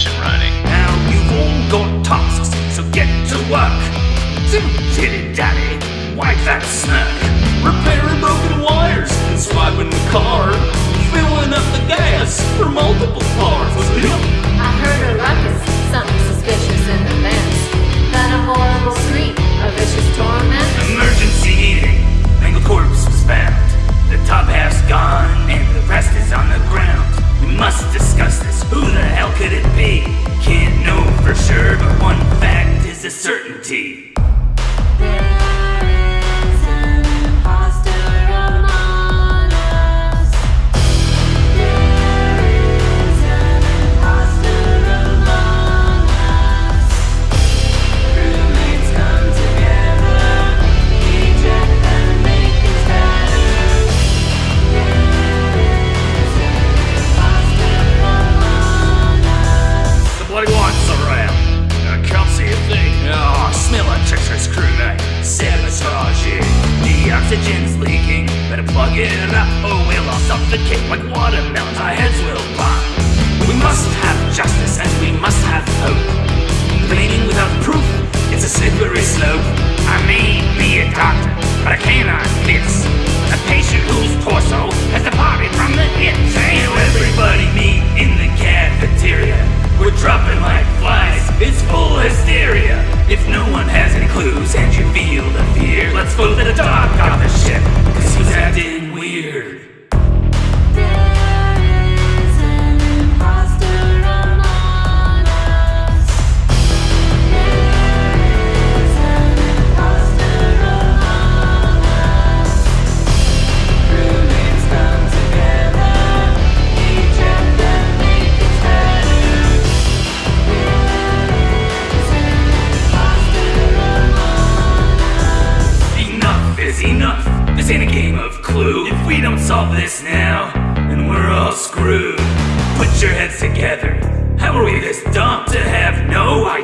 mission running. Now you've all got tasks, so get to work. Dilly daddy, wipe that smirk. Repairing broken wires and swiping the car. Filling up the gas certainty. Oxygen's leaking. Better plug it up or we'll all suffocate like watermelons. Our heads will pop. We must have justice and we must have hope. Blaming without proof, it's a slippery slope. I may be a doctor, but I cannot miss a patient whose torso has departed from the hip. Say everybody meet in the cafeteria. We're dropping like flies, it's full hysteria. If no one has any clues and you feel the fear, let's vote the dog solve this now, and we're all screwed. Put your heads together. How are we this dumb to have no idea